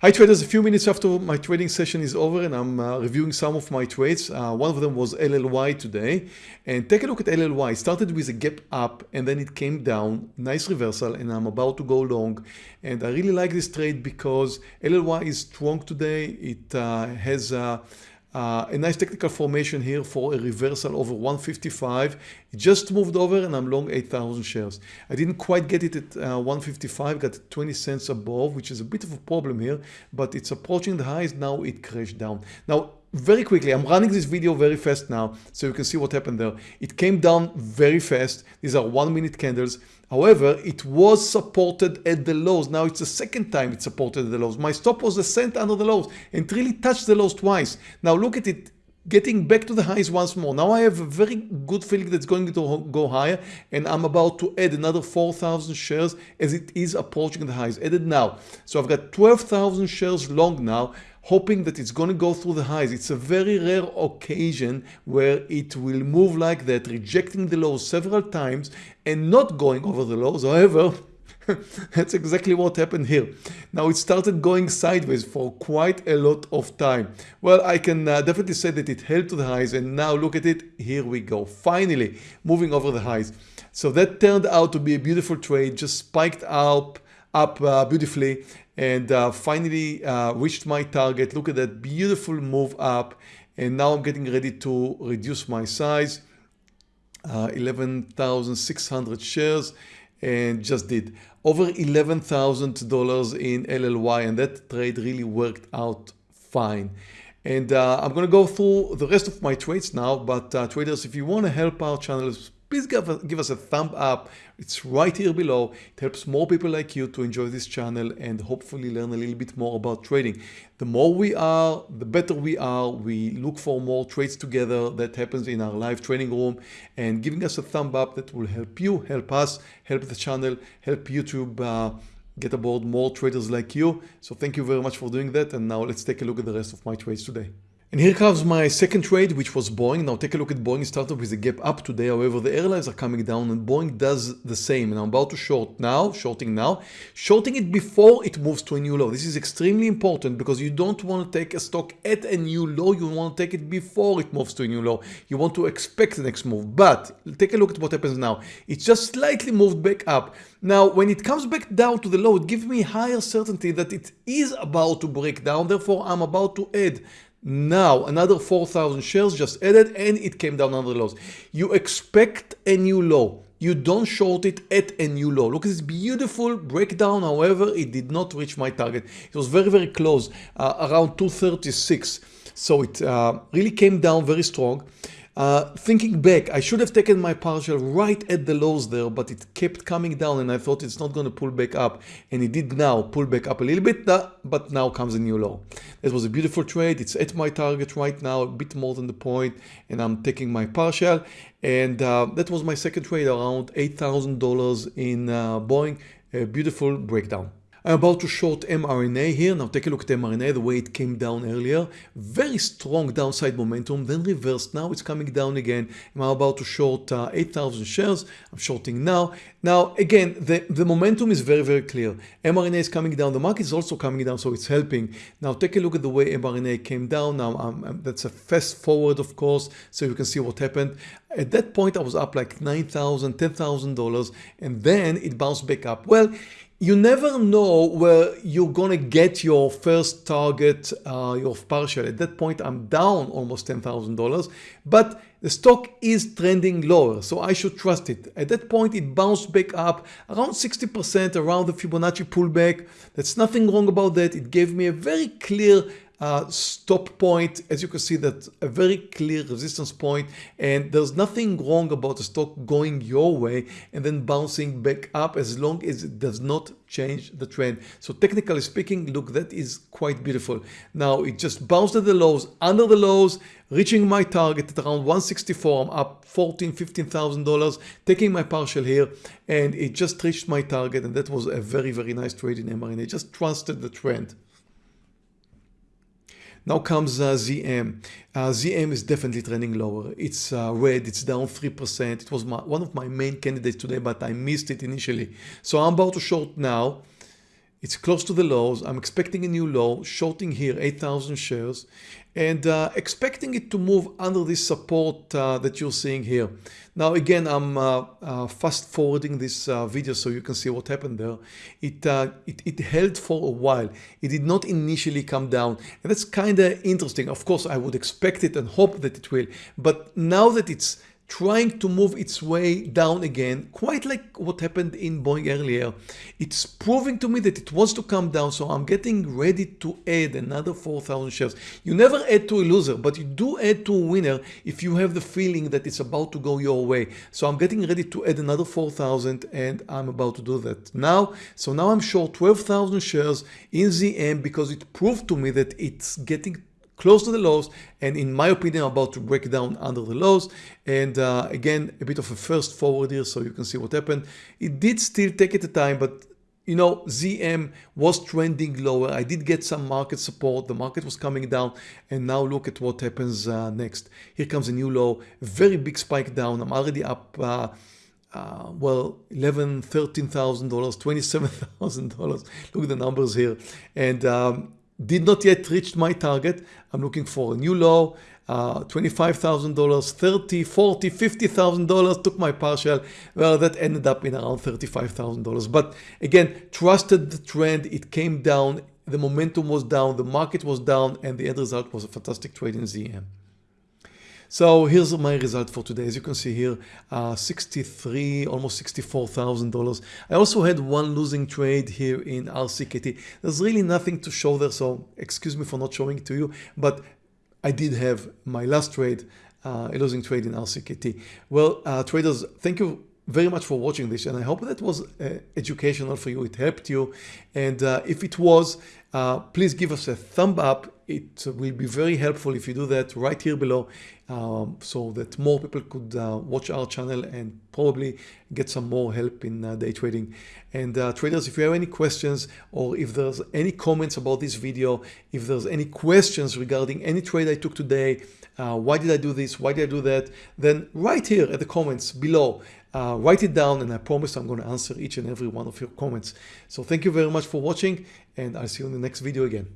Hi traders, a few minutes after my trading session is over and I'm uh, reviewing some of my trades. Uh, one of them was LLY today and take a look at LLY. It started with a gap up and then it came down, nice reversal and I'm about to go long and I really like this trade because LLY is strong today. It uh, has uh, a nice technical formation here for a reversal over 155. It just moved over and I'm long 8,000 shares. I didn't quite get it at uh, 155, got 20 cents above, which is a bit of a problem here, but it's approaching the highs. Now it crashed down. Now, very quickly, I'm running this video very fast now so you can see what happened there. It came down very fast. These are one minute candles. However, it was supported at the lows. Now it's the second time it's supported at the lows. My stop was a cent under the lows and really touched the lows twice. Now look at it getting back to the highs once more. Now I have a very good feeling that's going to go higher and I'm about to add another 4,000 shares as it is approaching the highs. Added now. So I've got 12,000 shares long now hoping that it's going to go through the highs. It's a very rare occasion where it will move like that, rejecting the lows several times and not going over the lows. However, that's exactly what happened here. Now it started going sideways for quite a lot of time. Well, I can uh, definitely say that it held to the highs and now look at it. Here we go. Finally moving over the highs. So that turned out to be a beautiful trade, just spiked up, up uh, beautifully and uh, finally uh, reached my target. Look at that beautiful move up and now I'm getting ready to reduce my size. Uh, 11,600 shares and just did over $11,000 in LLY and that trade really worked out fine. And uh, I'm going to go through the rest of my trades now, but uh, traders, if you want to help our channel, please give, give us a thumb up. It's right here below. It helps more people like you to enjoy this channel and hopefully learn a little bit more about trading. The more we are, the better we are. We look for more trades together. That happens in our live training room and giving us a thumb up that will help you, help us, help the channel, help YouTube uh, get aboard more traders like you. So thank you very much for doing that. And now let's take a look at the rest of my trades today. And here comes my second trade, which was Boeing. Now take a look at Boeing. Started with a gap up today. However, the airlines are coming down and Boeing does the same. And I'm about to short now, shorting now, shorting it before it moves to a new low. This is extremely important because you don't want to take a stock at a new low. You want to take it before it moves to a new low. You want to expect the next move. But take a look at what happens now. It just slightly moved back up. Now, when it comes back down to the low, it gives me higher certainty that it is about to break down. Therefore, I'm about to add now another 4,000 shares just added and it came down under the lows. You expect a new low. You don't short it at a new low. Look at this beautiful breakdown. However, it did not reach my target. It was very, very close, uh, around 236. So it uh, really came down very strong. Uh, thinking back, I should have taken my partial right at the lows there, but it kept coming down and I thought it's not going to pull back up. And it did now pull back up a little bit, but now comes a new low. It was a beautiful trade. It's at my target right now, a bit more than the point, and I'm taking my partial. And uh, that was my second trade around $8,000 in uh, Boeing. A beautiful breakdown. I'm about to short mRNA here. Now take a look at mRNA, the way it came down earlier. Very strong downside momentum, then reversed. Now it's coming down again. I'm about to short uh, 8,000 shares. I'm shorting now. Now again, the, the momentum is very, very clear. mRNA is coming down. The market is also coming down, so it's helping. Now take a look at the way mRNA came down. Now um, um, that's a fast forward, of course, so you can see what happened. At that point, I was up like $9,000, $10,000, and then it bounced back up. Well, you never know where you're gonna get your first target, uh, your partial. At that point, I'm down almost $10,000, but the stock is trending lower, so I should trust it. At that point, it bounced back up around 60% around the Fibonacci pullback. There's nothing wrong about that. It gave me a very clear uh, stop point as you can see that a very clear resistance point and there's nothing wrong about the stock going your way and then bouncing back up as long as it does not change the trend. So technically speaking look that is quite beautiful. Now it just bounced at the lows under the lows reaching my target at around 164 I'm up 14 15 thousand dollars taking my partial here and it just reached my target and that was a very very nice trade in mRNA just trusted the trend now comes uh, ZM. Uh, ZM is definitely trending lower. It's uh, red, it's down 3%. It was my, one of my main candidates today, but I missed it initially. So I'm about to short now. It's close to the lows. I'm expecting a new low, shorting here 8,000 shares and uh, expecting it to move under this support uh, that you're seeing here. Now again, I'm uh, uh fast forwarding this uh, video so you can see what happened there. It, uh, it, it, held for a while. It did not initially come down and that's kind of interesting. Of course, I would expect it and hope that it will, but now that it's trying to move its way down again, quite like what happened in Boeing earlier. It's proving to me that it wants to come down, so I'm getting ready to add another 4,000 shares. You never add to a loser, but you do add to a winner if you have the feeling that it's about to go your way. So I'm getting ready to add another 4,000 and I'm about to do that now. So now I'm short 12,000 shares in ZM because it proved to me that it's getting close to the lows and in my opinion about to break down under the lows. And uh, again a bit of a first forward here so you can see what happened. It did still take it a time but you know ZM was trending lower. I did get some market support. The market was coming down. And now look at what happens uh, next. Here comes a new low. Very big spike down. I'm already up uh, uh, well, eleven, thirteen thousand dollars, twenty-seven thousand dollars. Look at the numbers here, and um, did not yet reach my target. I'm looking for a new low, uh, $25,000, 30, 40, $50,000 took my partial. Well, that ended up in around $35,000. But again, trusted the trend. It came down. The momentum was down. The market was down. And the end result was a fantastic trade in ZM. So here's my result for today. As you can see here, uh, 63, almost $64,000. I also had one losing trade here in RCKT. There's really nothing to show there, so excuse me for not showing it to you, but I did have my last trade, uh, a losing trade in RCKT. Well, uh, traders, thank you very much for watching this and I hope that was uh, educational for you. It helped you and uh, if it was, uh, please give us a thumb up. It will be very helpful if you do that right here below um, so that more people could uh, watch our channel and probably get some more help in uh, day trading. And uh, traders, if you have any questions or if there's any comments about this video, if there's any questions regarding any trade I took today, why did I do this, why did I do that, then right here at the comments below, uh, write it down and I promise I'm going to answer each and every one of your comments. So thank you very much for watching and I'll see you in the next video again.